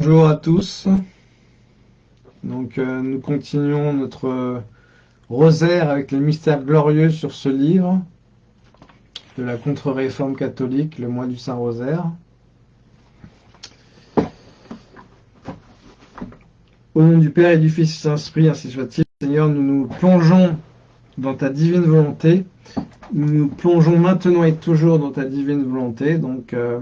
Bonjour à tous. Donc euh, nous continuons notre euh, rosaire avec les mystères glorieux sur ce livre de la contre-réforme catholique, le mois du Saint-Rosaire. Au nom du Père et du Fils Saint-Esprit, ainsi soit-il. Seigneur, nous nous plongeons dans ta divine volonté. Nous nous plongeons maintenant et toujours dans ta divine volonté. Donc, euh,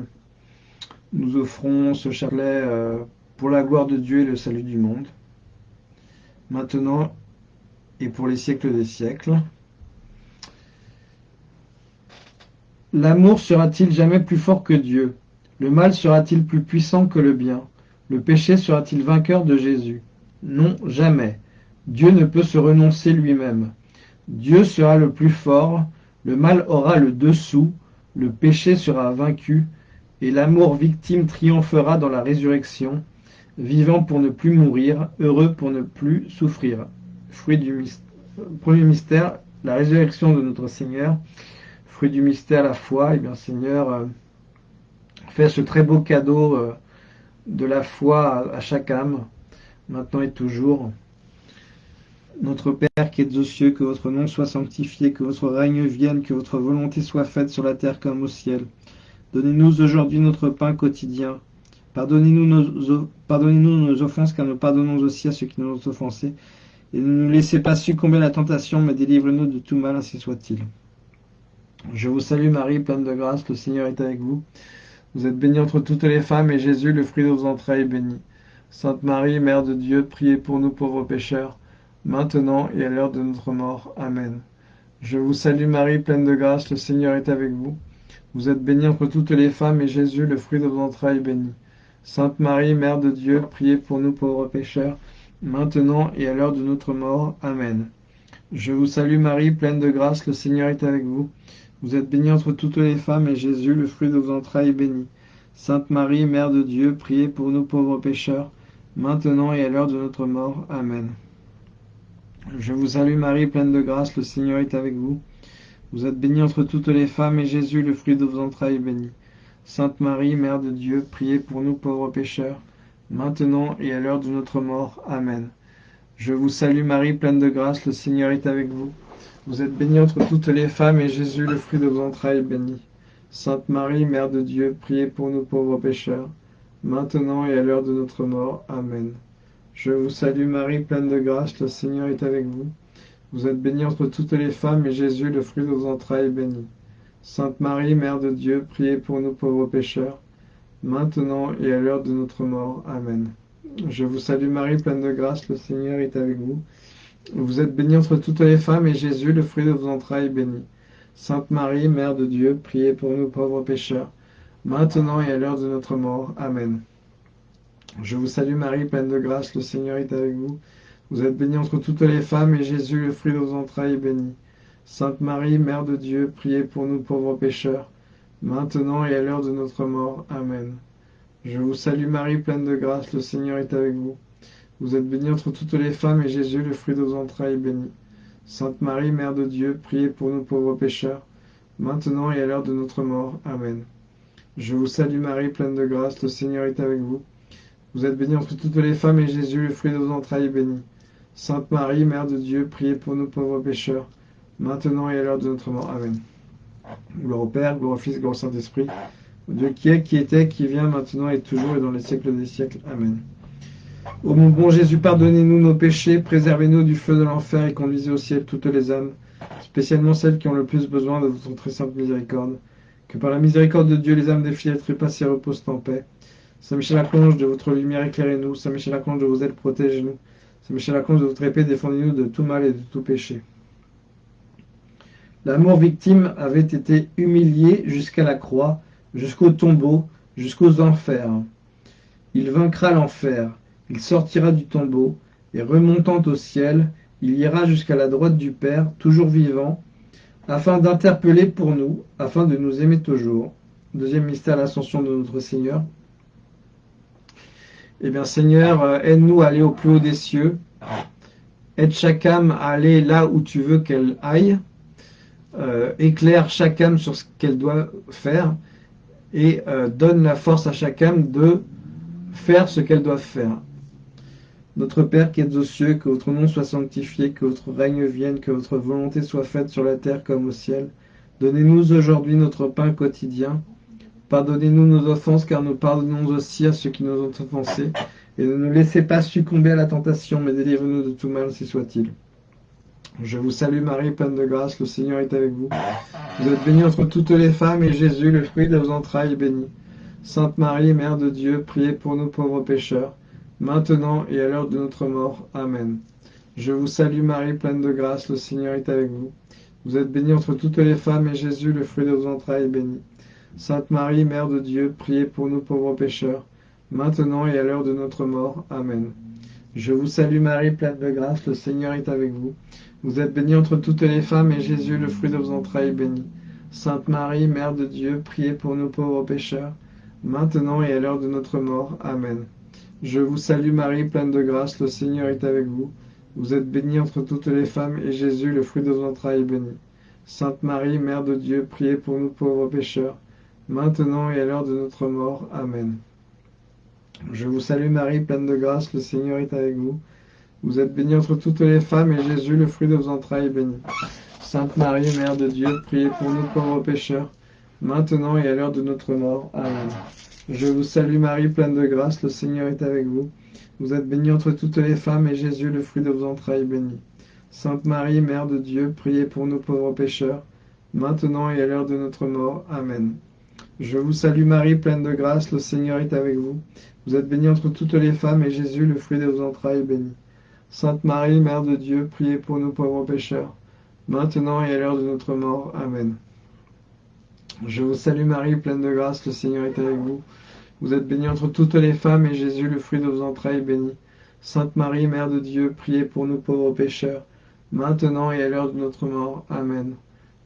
nous offrons ce chapelet euh, pour la gloire de Dieu et le salut du monde, maintenant et pour les siècles des siècles. L'amour sera-t-il jamais plus fort que Dieu? Le mal sera-t-il plus puissant que le bien? Le péché sera-t-il vainqueur de Jésus? Non, jamais. Dieu ne peut se renoncer lui-même. Dieu sera le plus fort, le mal aura le dessous, le péché sera vaincu, et l'amour victime triomphera dans la résurrection, vivant pour ne plus mourir, heureux pour ne plus souffrir. Fruit du premier mystère, la résurrection de notre Seigneur. Fruit du mystère, la foi. Eh bien, Seigneur, euh, fais ce très beau cadeau euh, de la foi à chaque âme, maintenant et toujours. Notre Père qui es aux cieux, que votre nom soit sanctifié, que votre règne vienne, que votre volonté soit faite sur la terre comme au ciel. Donnez-nous aujourd'hui notre pain quotidien. Pardonnez-nous nos, offenses, car nous pardonnons aussi à ceux qui nous ont offensés. Et ne nous laissez pas succomber à la tentation, mais délivre-nous de tout mal, ainsi soit-il. Je vous salue Marie, pleine de grâce, le Seigneur est avec vous. Vous êtes bénie entre toutes les femmes, et Jésus, le fruit de vos entrailles, est béni. Sainte Marie, Mère de Dieu, priez pour nous pauvres pécheurs, maintenant et à l'heure de notre mort. Amen. Je vous salue Marie, pleine de grâce, le Seigneur est avec vous. Vous êtes bénie entre toutes les femmes, et Jésus, le fruit de vos entrailles, est béni. Sainte Marie, Mère de Dieu, priez pour nous pauvres pécheurs, maintenant et à l'heure de notre mort. Amen. Je vous salue Marie, pleine de grâce, le Seigneur est avec vous. Vous êtes bénie entre toutes les femmes, et Jésus, le fruit de vos entrailles, est béni. Sainte Marie, Mère de Dieu, priez pour nous pauvres pécheurs, maintenant et à l'heure de notre mort. Amen. Je vous salue Marie, pleine de grâce, le Seigneur est avec vous. Vous êtes bénie entre toutes les femmes, et Jésus, le fruit de vos entrailles, est béni. Sainte Marie, Mère de Dieu, priez pour nous pauvres pécheurs, maintenant et à l'heure de notre mort. Amen. Je vous salue Marie, pleine de grâce, le Seigneur est avec vous. Vous êtes bénie entre toutes les femmes, et Jésus, le fruit de vos entrailles, est béni. Sainte Marie, Mère de Dieu, priez pour nous pauvres pécheurs, maintenant et à l'heure de notre mort. Amen. Je vous salue Marie, pleine de grâce, le Seigneur est avec vous. Vous êtes bénie entre toutes les femmes, et Jésus, le fruit de vos entrailles, est béni. Sainte Marie, Mère de Dieu, priez pour nous pauvres pécheurs, maintenant et à l'heure de notre mort. Amen. Je vous salue Marie, pleine de grâce, le Seigneur est avec vous. Vous êtes bénie entre toutes les femmes, et Jésus, le fruit de vos entrailles, est béni. Sainte Marie, Mère de Dieu, priez pour nous pauvres pécheurs, maintenant et à l'heure de notre mort. Amen. Je vous salue Marie, pleine de grâce, le Seigneur est avec vous. Vous êtes bénie entre toutes les femmes, et Jésus, le fruit de vos entrailles, est béni. Sainte Marie, Mère de Dieu, priez pour nous pauvres pécheurs, maintenant et à l'heure de notre mort. Amen. Je vous salue Marie, pleine de grâce, le Seigneur est avec vous. Vous êtes bénie entre toutes les femmes, et Jésus, le fruit de vos entrailles, est béni. Sainte Marie, Mère de Dieu, priez pour nous pauvres pécheurs, maintenant et à l'heure de notre mort. Amen. Je vous salue Marie, pleine de grâce, le Seigneur est avec vous. Vous êtes bénie entre toutes les femmes, et Jésus, le fruit de vos entrailles, est béni. Sainte Marie, Mère de Dieu, priez pour nous pauvres pécheurs, maintenant et à l'heure de notre mort. Amen. Gloire au Père, gloire au Fils, gloire au Saint-Esprit, Dieu qui est, qui était, qui vient, maintenant et toujours et dans les siècles des siècles. Amen. Ô mon bon Jésus, pardonnez-nous nos péchés, préservez-nous du feu de l'enfer et conduisez au ciel toutes les âmes, spécialement celles qui ont le plus besoin de votre très sainte miséricorde. Que par la miséricorde de Dieu, les âmes des fidèles trépassées reposent en paix. Saint Michel Archange, de votre lumière éclairez-nous. Saint Michel Archange, de vos ailes protégez-nous. Saint Michel de votre épée défendez-nous de tout mal et de tout péché. L'amour victime avait été humilié jusqu'à la croix, jusqu'au tombeau, jusqu'aux enfers. Il vaincra l'enfer, il sortira du tombeau, et remontant au ciel, il ira jusqu'à la droite du Père, toujours vivant, afin d'interpeller pour nous, afin de nous aimer toujours. Deuxième mystère, l'ascension de notre Seigneur. Eh bien, Seigneur, euh, aide-nous à aller au plus haut des cieux. Aide chaque âme à aller là où tu veux qu'elle aille. Euh, éclaire chaque âme sur ce qu'elle doit faire. Et euh, donne la force à chaque âme de faire ce qu'elles doivent faire. Notre Père qui êtes aux cieux, que votre nom soit sanctifié, que votre règne vienne, que votre volonté soit faite sur la terre comme au ciel. Donnez-nous aujourd'hui notre pain quotidien. Pardonnez-nous nos offenses, car nous pardonnons aussi à ceux qui nous ont offensés. Et ne nous laissez pas succomber à la tentation, mais délivrez-nous de tout mal, si soit-il. Je vous salue Marie, pleine de grâce, le Seigneur est avec vous. Vous êtes bénie entre toutes les femmes, et Jésus, le fruit de vos entrailles, est béni. Sainte Marie, Mère de Dieu, priez pour nous pauvres pécheurs, maintenant et à l'heure de notre mort. Amen. Je vous salue Marie, pleine de grâce, le Seigneur est avec vous. Vous êtes bénie entre toutes les femmes, et Jésus, le fruit de vos entrailles, est béni. Sainte Marie, Mère de Dieu, priez pour nous pauvres pécheurs, maintenant et à l'heure de notre mort. Amen. Je vous salue Marie, pleine de grâce, le Seigneur est avec vous. Vous êtes bénie entre toutes les femmes, et Jésus, le fruit de vos entrailles, est béni. Sainte Marie, Mère de Dieu, priez pour nous pauvres pécheurs, maintenant et à l'heure de notre mort. Amen. Je vous salue Marie, pleine de grâce, le Seigneur est avec vous. Vous êtes bénie entre toutes les femmes, et Jésus, le fruit de vos entrailles, est béni. Sainte Marie, Mère de Dieu, priez pour nous pauvres pécheurs, maintenant et à l'heure de notre mort. Amen. Je vous salue Marie, pleine de grâce, le Seigneur est avec vous. Vous êtes bénie entre toutes les femmes, et Jésus, le fruit de vos entrailles, est béni. Sainte Marie, Mère de Dieu, priez pour nous pauvres pécheurs, maintenant et à l'heure de notre mort. Amen. Je vous salue Marie, pleine de grâce, le Seigneur est avec vous. Vous êtes bénie entre toutes les femmes, et Jésus, le fruit de vos entrailles, est béni. Sainte Marie, Mère de Dieu, priez pour nous pauvres pécheurs, maintenant et à l'heure de notre mort. Amen. Je vous salue Marie, pleine de grâce, le Seigneur est avec vous. Vous êtes bénie entre toutes les femmes, et Jésus, le fruit de vos entrailles, est béni. Sainte Marie, Mère de Dieu, priez pour nous pauvres pécheurs, maintenant et à l'heure de notre mort. Amen. Je vous salue Marie, pleine de grâce, le Seigneur est avec vous. Vous êtes bénie entre toutes les femmes, et Jésus, le fruit de vos entrailles, est béni. Sainte Marie, Mère de Dieu, priez pour nous pauvres pécheurs, maintenant et à l'heure de notre mort. Amen.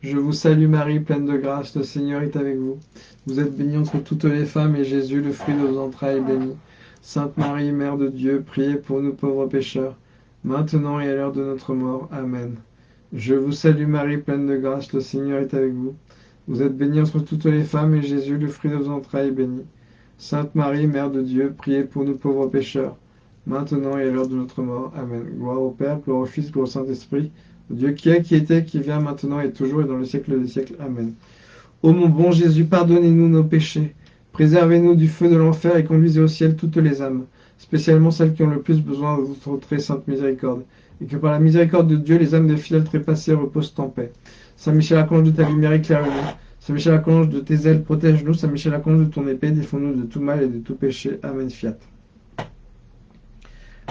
Je vous salue Marie, pleine de grâce, le Seigneur est avec vous. Vous êtes bénie entre toutes les femmes, et Jésus, le fruit de vos entrailles, est béni. Sainte Marie, Mère de Dieu, priez pour nous pauvres pécheurs, maintenant et à l'heure de notre mort. Amen. Je vous salue Marie, pleine de grâce, le Seigneur est avec vous. Vous êtes bénie entre toutes les femmes, et Jésus, le fruit de vos entrailles, est béni. Sainte Marie, Mère de Dieu, priez pour nous pauvres pécheurs, maintenant et à l'heure de notre mort. Amen. Gloire au Père, gloire au Fils, gloire au Saint-Esprit, Dieu qui est, qui était, qui vient maintenant et toujours et dans le siècle des siècles. Amen. Ô mon bon Jésus, pardonnez-nous nos péchés, préservez-nous du feu de l'enfer et conduisez au ciel toutes les âmes, spécialement celles qui ont le plus besoin de votre très sainte miséricorde, et que par la miséricorde de Dieu, les âmes des fidèles trépassés reposent en paix. Saint Michel Archange de ta lumière éclaire-nous. Saint Michel Archange de tes ailes protège-nous. Saint Michel Archange de ton épée défends-nous de tout mal et de tout péché. Amen. Fiat.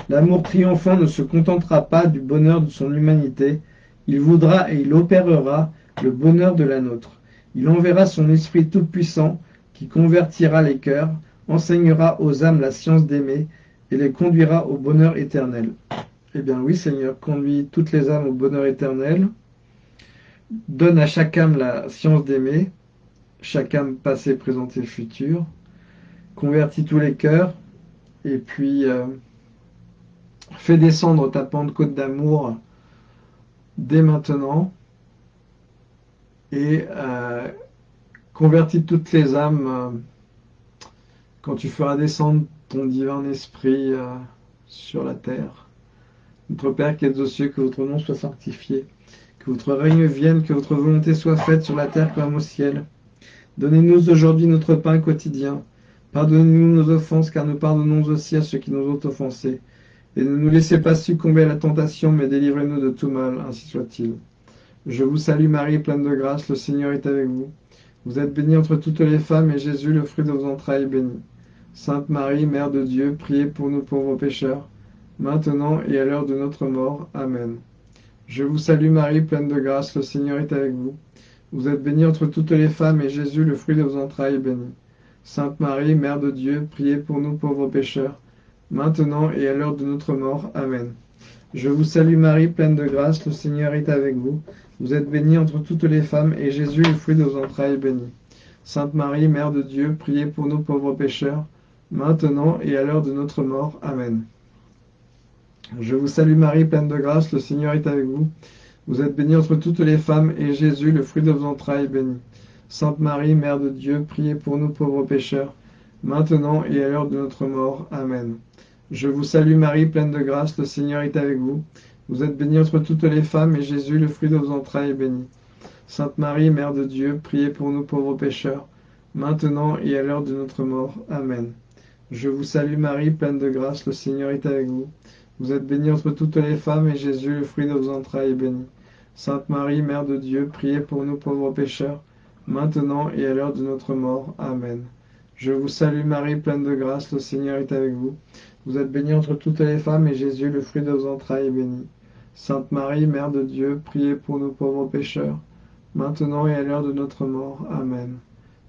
L'amour triomphant ne se contentera pas du bonheur de son humanité, il voudra et il opérera le bonheur de la nôtre. Il enverra son Esprit Tout-Puissant qui convertira les cœurs, enseignera aux âmes la science d'aimer et les conduira au bonheur éternel. Eh bien oui, Seigneur, conduis toutes les âmes au bonheur éternel. Donne à chaque âme la science d'aimer, chaque âme passée, présentée, future. Convertis tous les cœurs et puis euh, fais descendre ta pentecôte d'amour dès maintenant et euh, convertis toutes les âmes euh, quand tu feras descendre ton divin esprit euh, sur la terre. Notre Père qui êtes aux cieux, que votre nom soit sanctifié, que votre règne vienne, que votre volonté soit faite sur la terre comme au ciel. Donnez-nous aujourd'hui notre pain quotidien. Pardonnez-nous nos offenses, car nous pardonnons aussi à ceux qui nous ont offensés. Et ne nous laissez pas succomber à la tentation, mais délivrez-nous de tout mal, ainsi soit-il. Je vous salue Marie, pleine de grâce, le Seigneur est avec vous. Vous êtes bénie entre toutes les femmes, et Jésus, le fruit de vos entrailles, est béni. Sainte Marie, Mère de Dieu, priez pour nous pauvres pécheurs, maintenant et à l'heure de notre mort. Amen. Je vous salue Marie, pleine de grâce, le Seigneur est avec vous. Vous êtes bénie entre toutes les femmes, et Jésus, le fruit de vos entrailles, est béni. Sainte Marie, Mère de Dieu, priez pour nous pauvres pécheurs, maintenant et à l'heure de notre mort. Amen. Je vous salue Marie, pleine de grâce, le Seigneur est avec vous. Vous êtes bénie entre toutes les femmes, et Jésus, le fruit de vos entrailles, est béni. Sainte Marie, Mère de Dieu, priez pour nous pauvres pécheurs, maintenant et à l'heure de notre mort. Amen. Je vous salue Marie, pleine de grâce, le Seigneur est avec vous. Vous êtes bénie entre toutes les femmes, et Jésus, le fruit de vos entrailles, est béni. Sainte Marie, Mère de Dieu, priez pour nous pauvres pécheurs, maintenant et à l'heure de notre mort. Amen. Je vous salue Marie, pleine de grâce, le Seigneur est avec vous. Vous êtes bénie entre toutes les femmes, et Jésus, le fruit de vos entrailles, est béni. Sainte Marie, Mère de Dieu, priez pour nous pauvres pécheurs, maintenant et à l'heure de notre mort. Amen. Je vous salue Marie, pleine de grâce, le Seigneur est avec vous. Vous êtes bénie entre toutes les femmes, et Jésus, le fruit de vos entrailles, est béni. Sainte Marie, Mère de Dieu, priez pour nous pauvres pécheurs, maintenant et à l'heure de notre mort. Amen. Je vous salue Marie, pleine de grâce, le Seigneur est avec vous. Vous êtes bénie entre toutes les femmes, et Jésus, le fruit de vos entrailles, est béni. Sainte Marie, Mère de Dieu, priez pour nous pauvres pécheurs, maintenant et à l'heure de notre mort. Amen.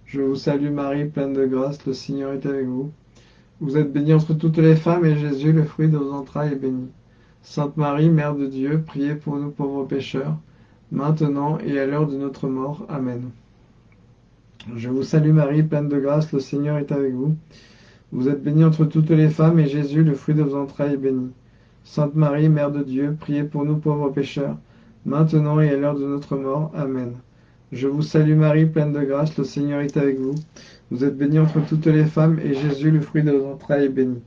Je vous salue Marie, pleine de grâce, le Seigneur est avec vous. Vous êtes bénie entre toutes les femmes, et Jésus, le fruit de vos entrailles, est béni. Sainte Marie, Mère de Dieu, priez pour nous pauvres pécheurs, maintenant et à l'heure de notre mort. Amen. Je vous salue Marie, pleine de grâce, le Seigneur est avec vous. Vous êtes bénie entre toutes les femmes, et Jésus, le fruit de vos entrailles, est béni. Sainte Marie, Mère de Dieu, priez pour nous pauvres pécheurs, maintenant et à l'heure de notre mort. Amen. Je vous salue Marie, pleine de grâce, le Seigneur est avec vous. Vous êtes bénie entre toutes les femmes, et Jésus, le fruit de vos entrailles, est béni.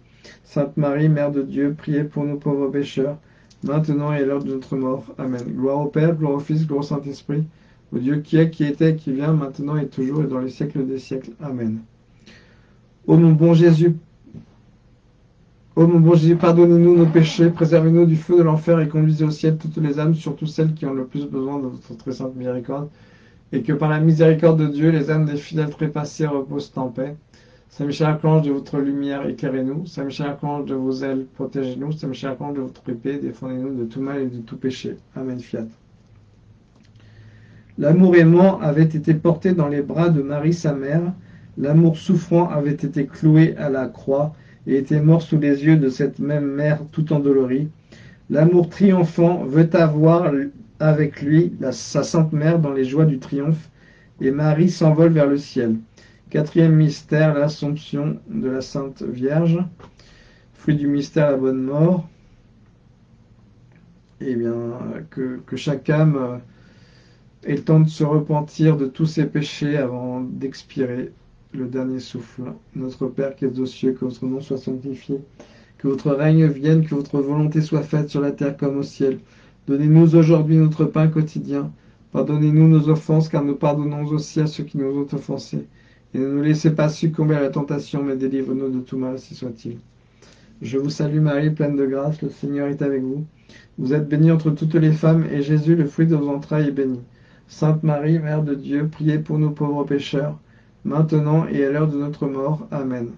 Sainte Marie, Mère de Dieu, priez pour nous pauvres pécheurs, maintenant et à l'heure de notre mort. Amen. Gloire au Père, gloire au Fils, gloire au Saint-Esprit, au Dieu qui est, qui était, qui vient, maintenant et toujours, et dans les siècles des siècles. Amen. Ô mon bon Jésus, ô mon bon Jésus, pardonnez-nous nos péchés, préservez-nous du feu de l'enfer et conduisez au ciel toutes les âmes, surtout celles qui ont le plus besoin de votre très sainte miséricorde et que par la miséricorde de Dieu, les âmes des fidèles trépassés reposent en paix. Saint Michel Archange, de votre lumière, éclairez-nous. Saint Michel Archange, de vos ailes, protégez-nous. Saint Michel Archange, de votre épée, défendez-nous de tout mal et de tout péché. Amen. Fiat. L'amour aimant avait été porté dans les bras de Marie, sa mère. L'amour souffrant avait été cloué à la croix et était mort sous les yeux de cette même mère tout endolorie. L'amour triomphant veut avoir avec lui sa sainte mère dans les joies du triomphe, et Marie s'envole vers le ciel. Quatrième mystère, l'Assomption de la Sainte Vierge. Fruit du mystère, la bonne mort. Eh bien, que, que chaque âme le temps de se repentir de tous ses péchés avant d'expirer le dernier souffle. Notre Père qui es aux cieux, que votre nom soit sanctifié, que votre règne vienne, que votre volonté soit faite sur la terre comme au ciel. Donnez-nous aujourd'hui notre pain quotidien. Pardonnez-nous nos offenses, car nous pardonnons aussi à ceux qui nous ont offensés. Et ne nous laissez pas succomber à la tentation, mais délivre-nous de tout mal, si soit-il. Je vous salue Marie, pleine de grâce, le Seigneur est avec vous. Vous êtes bénie entre toutes les femmes, et Jésus, le fruit de vos entrailles, est béni. Sainte Marie, Mère de Dieu, priez pour nous pauvres pécheurs, maintenant et à l'heure de notre mort. Amen.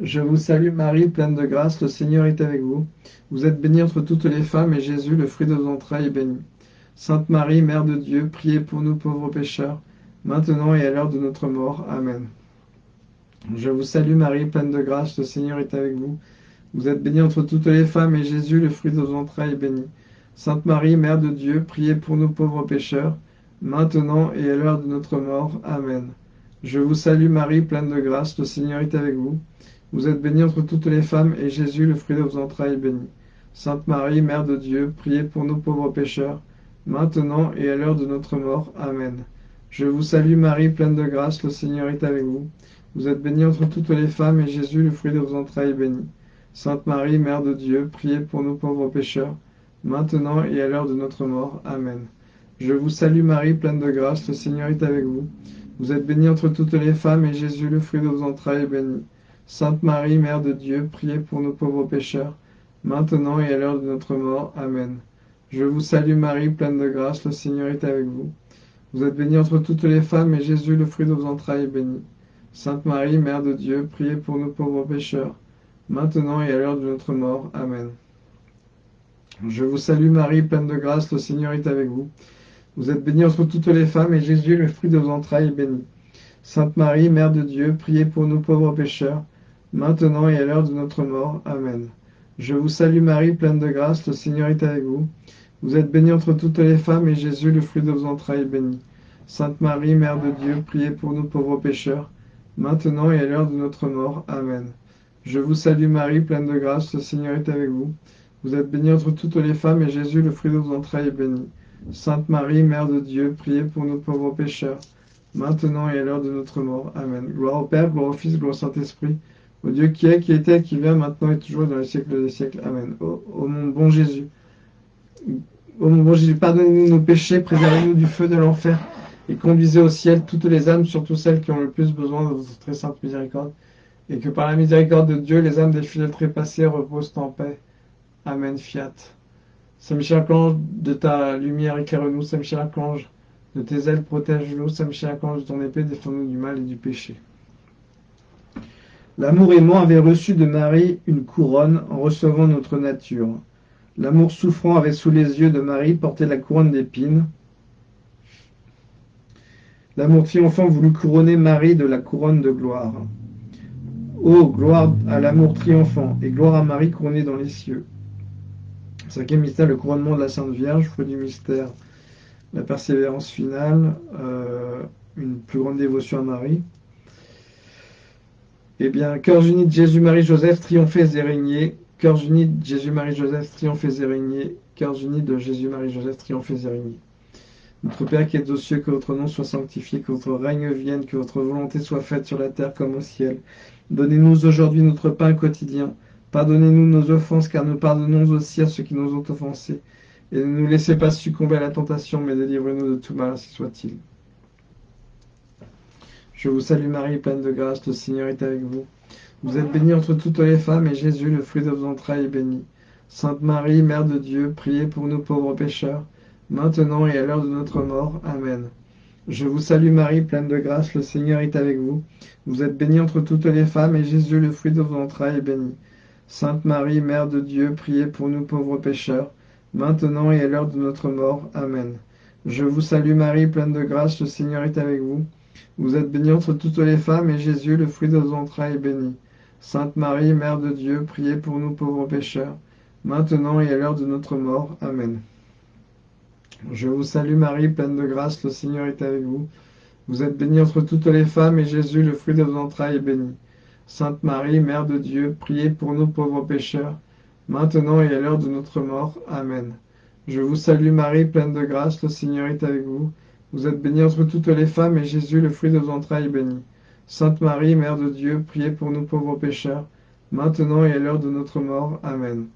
Je vous salue Marie, pleine de grâce, le Seigneur est avec vous. Vous êtes bénie entre toutes les femmes, et Jésus, le fruit de vos entrailles, est béni. Sainte Marie, Mère de Dieu, priez pour nous pauvres pécheurs, maintenant et à l'heure de notre mort. Amen. Je vous salue Marie, pleine de grâce, le Seigneur est avec vous. Vous êtes bénie entre toutes les femmes, et Jésus, le fruit de vos entrailles, est béni. Sainte Marie, Mère de Dieu, priez pour nous pauvres pécheurs, maintenant et à l'heure de notre mort. Amen. Je vous salue Marie, pleine de grâce, le Seigneur est avec vous. Vous êtes bénie entre toutes les femmes, et Jésus, le fruit de vos entrailles, est béni. Sainte Marie, Mère de Dieu, priez pour nous pauvres pécheurs, maintenant et à l'heure de notre mort. Amen. Je vous salue Marie, pleine de grâce, le Seigneur est avec vous. Vous êtes bénie entre toutes les femmes, et Jésus, le fruit de vos entrailles, est béni. Sainte Marie, Mère de Dieu, priez pour nous pauvres pécheurs, maintenant et à l'heure de notre mort. Amen. Je vous salue Marie, pleine de grâce, le Seigneur est avec vous. Vous êtes bénie entre toutes les femmes, et Jésus, le fruit de vos entrailles, est béni. Sainte Marie, Mère de Dieu, priez pour nos pauvres pécheurs, maintenant et à l'heure de notre mort. Amen. Je vous salue Marie, pleine de grâce, le Seigneur est avec vous. Vous êtes bénie entre toutes les femmes, et Jésus, le fruit de vos entrailles, est béni. Sainte Marie, Mère de Dieu, priez pour nos pauvres pécheurs, maintenant et à l'heure de notre mort. Amen. Je vous salue Marie, pleine de grâce, le Seigneur est avec vous. Vous êtes bénie entre toutes les femmes, et Jésus, le fruit de vos entrailles, est béni. Sainte Marie, Mère de Dieu, priez pour nous pauvres pécheurs, maintenant et à l'heure de notre mort. Amen. Je vous salue Marie, pleine de grâce, le Seigneur est avec vous. Vous êtes bénie entre toutes les femmes, et Jésus, le fruit de vos entrailles, est béni. Sainte Marie, Mère de Dieu, priez pour nous pauvres pécheurs, maintenant et à l'heure de notre mort. Amen. Je vous salue Marie, pleine de grâce, le Seigneur est avec vous. Vous êtes bénie entre toutes les femmes, et Jésus, le fruit de vos entrailles, est béni. Sainte Marie, Mère de Dieu, priez pour nous pauvres pécheurs, maintenant et à l'heure de notre mort. Amen. Gloire au Père, gloire au Fils, gloire au Saint-Esprit, au Dieu qui est, qui était, qui vient, maintenant et toujours dans les siècles des siècles. Amen. Ô, mon bon Jésus, ô mon bon Jésus, pardonnez-nous nos péchés, préservez-nous du feu de l'enfer et conduisez au ciel toutes les âmes, surtout celles qui ont le plus besoin de votre très sainte miséricorde, et que par la miséricorde de Dieu, les âmes des fidèles trépassés reposent en paix. Amen. Fiat. Saint Michel Archange, de ta lumière éclaire-nous. Saint Michel Archange, de tes ailes protège-nous. Saint Michel Archange, de ton épée défends-nous du mal et du péché. L'amour aimant avait reçu de Marie une couronne en recevant notre nature. L'amour souffrant avait sous les yeux de Marie porté la couronne d'épines. L'amour triomphant voulut couronner Marie de la couronne de gloire. Ô gloire à l'amour triomphant et gloire à Marie couronnée dans les cieux. Cinquième mystère, le couronnement de la Sainte Vierge, fruit du mystère, la persévérance finale, euh, une plus grande dévotion à Marie. Eh bien, cœurs unis de Jésus-Marie-Joseph, triomphez et régnez. Cœurs unis de Jésus-Marie-Joseph, triomphez et régnez. Cœurs unis de Jésus-Marie-Joseph, triomphez et régnez. Notre Père qui es aux cieux, que votre nom soit sanctifié, que votre règne vienne, que votre volonté soit faite sur la terre comme au ciel. Donnez-nous aujourd'hui notre pain quotidien. Pardonnez-nous nos offenses, car nous pardonnons aussi à ceux qui nous ont offensés. Et ne nous laissez pas succomber à la tentation, mais délivrez-nous de tout mal, ainsi soit-il. Je vous salue Marie, pleine de grâce, le Seigneur est avec vous. Vous êtes bénie entre toutes les femmes, et Jésus, le fruit de vos entrailles, est béni. Sainte Marie, Mère de Dieu, priez pour nous pauvres pécheurs, maintenant et à l'heure de notre mort. Amen. Je vous salue Marie, pleine de grâce, le Seigneur est avec vous. Vous êtes bénie entre toutes les femmes, et Jésus, le fruit de vos entrailles, est béni. Sainte Marie, Mère de Dieu, priez pour nous pauvres pécheurs, maintenant et à l'heure de notre mort. Amen. Je vous salue Marie, pleine de grâce, le Seigneur est avec vous. Vous êtes bénie entre toutes les femmes, et Jésus, le fruit de vos entrailles, est béni. Sainte Marie, Mère de Dieu, priez pour nous pauvres pécheurs, maintenant et à l'heure de notre mort. Amen. Je vous salue Marie, pleine de grâce, le Seigneur est avec vous. Vous êtes bénie entre toutes les femmes, et Jésus, le fruit de vos entrailles, est béni. Sainte Marie, Mère de Dieu, priez pour nous pauvres pécheurs, maintenant et à l'heure de notre mort. Amen. Je vous salue Marie, pleine de grâce, le Seigneur est avec vous. Vous êtes bénie entre toutes les femmes, et Jésus, le fruit de vos entrailles, est béni. Sainte Marie, Mère de Dieu, priez pour nous pauvres pécheurs, maintenant et à l'heure de notre mort. Amen.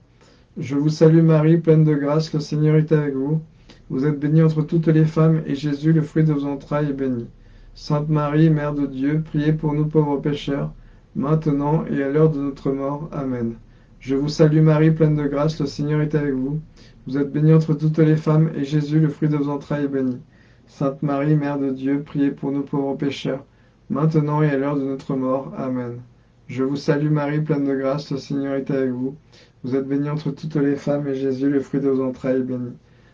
Je vous salue Marie, pleine de grâce, le Seigneur est avec vous. Vous êtes bénie entre toutes les femmes, et Jésus, le fruit de vos entrailles, est béni. Sainte Marie, Mère de Dieu, priez pour nous pauvres pécheurs, maintenant et à l'heure de notre mort. Amen. Je vous salue Marie, pleine de grâce, le Seigneur est avec vous. Vous êtes bénie entre toutes les femmes, et Jésus, le fruit de vos entrailles, est béni. Sainte Marie, Mère de Dieu, priez pour nous pauvres pécheurs, maintenant et à l'heure de notre mort. Amen. Je vous salue Marie, pleine de grâce, le Seigneur est avec vous. Vous êtes bénie entre toutes les femmes, et Jésus, le fruit de vos entrailles, est béni.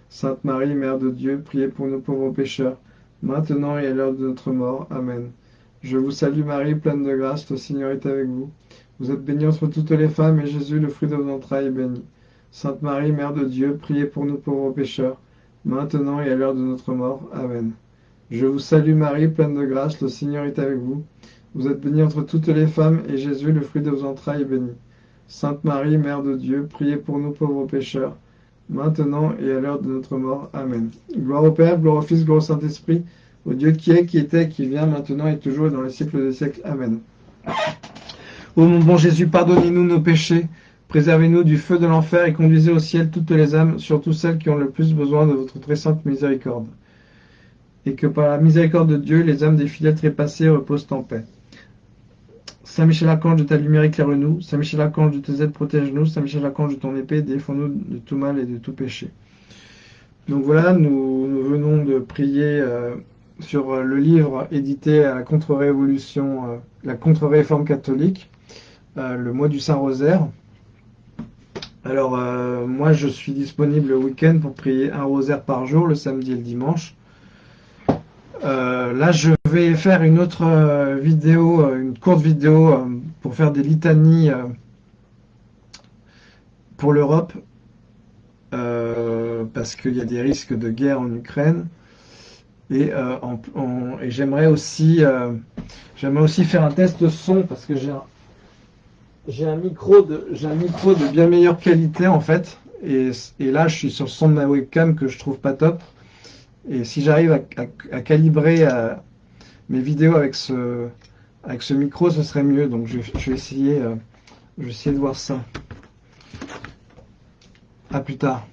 Sainte Marie, Mère de Dieu, priez pour nous pauvres pécheurs, maintenant et à l'heure de notre mort. Amen. Je vous salue Marie, pleine de grâce, le Seigneur est avec vous. Vous êtes bénie entre toutes les femmes, et Jésus, le fruit de vos entrailles, est béni. Sainte Marie, Mère de Dieu, priez pour nous pauvres pécheurs, maintenant et à l'heure de notre mort. Amen. Je vous salue Marie, pleine de grâce, le Seigneur est avec vous. Vous êtes bénie entre toutes les femmes, et Jésus, le fruit de vos entrailles, est béni. Sainte Marie, Mère de Dieu, priez pour nous pauvres pécheurs, maintenant et à l'heure de notre mort. Amen. Gloire au Père, gloire au Fils, gloire au Saint-Esprit, au Dieu qui est, qui était, qui vient, maintenant et toujours, et dans les siècles des siècles. Amen. Ô mon bon Jésus, pardonnez-nous nos péchés, préservez-nous du feu de l'enfer et conduisez au ciel toutes les âmes, surtout celles qui ont le plus besoin de votre très sainte miséricorde. Et que par la miséricorde de Dieu, les âmes des fidèles trépassés reposent en paix. Saint Michel Archange de ta lumière éclaire-nous, Saint Michel Archange de tes aides protège-nous, Saint Michel Archange de ton épée défends-nous de tout mal et de tout péché. Donc voilà, nous, venons de prier euh, sur euh, le livre édité à la contre-révolution, euh, la contre-réforme catholique, euh, le mois du Saint-Rosaire. Alors, moi, je suis disponible le week-end pour prier un rosaire par jour, le samedi et le dimanche. là, je vais faire une autre vidéo, une courte vidéo pour faire des litanies pour l'Europe, parce qu'il y a des risques de guerre en Ukraine. Et, euh, et j'aimerais aussi, euh, aussi faire un test de son parce que j'ai un, j'ai un micro de, j'ai un micro de bien meilleure qualité en fait. Et, là, je suis sur le son de ma webcam que je trouve pas top. Et si j'arrive à, calibrer, à, mes vidéos avec ce, avec ce micro, ce serait mieux. Donc je, je vais essayer, euh, je vais essayer de voir ça. À plus tard.